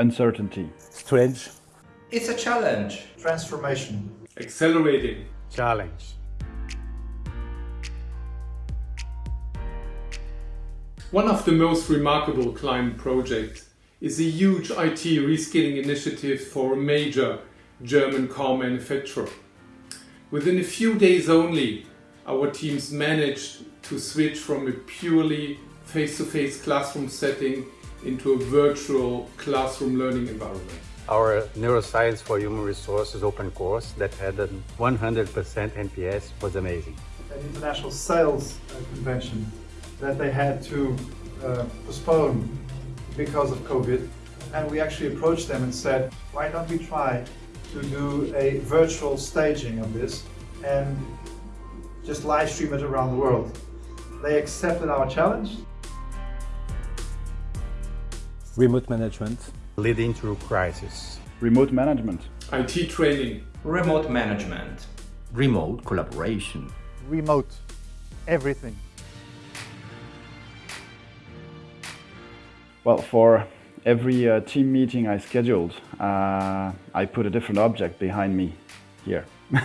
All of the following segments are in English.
Uncertainty. Strange. It's a challenge. Transformation. Accelerating. Challenge. One of the most remarkable climate projects is a huge IT reskilling initiative for a major German car manufacturer. Within a few days only, our teams managed to switch from a purely face-to-face -face classroom setting into a virtual classroom learning environment. Our Neuroscience for Human Resources open course that had a 100% NPS was amazing. An international sales convention that they had to uh, postpone because of COVID. And we actually approached them and said, why don't we try to do a virtual staging of this and just live stream it around the world. They accepted our challenge. Remote management. Leading through crisis. Remote management. IT training. Remote management. Remote collaboration. Remote everything. Well, for every uh, team meeting I scheduled, uh, I put a different object behind me here.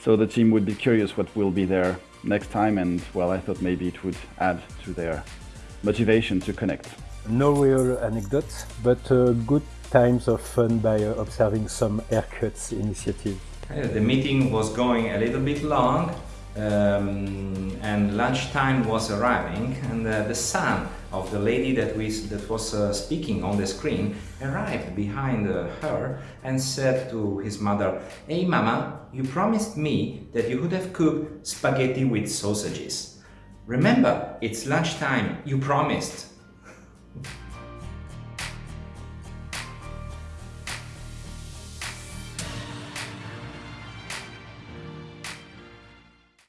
so the team would be curious what will be there next time and well, I thought maybe it would add to their motivation to connect. No real anecdotes, but uh, good times of fun by uh, observing some haircuts initiative. The meeting was going a little bit long um, and lunchtime was arriving and uh, the son of the lady that, we, that was uh, speaking on the screen arrived behind uh, her and said to his mother, Hey mama, you promised me that you would have cooked spaghetti with sausages. Remember, it's lunchtime, you promised. Thank you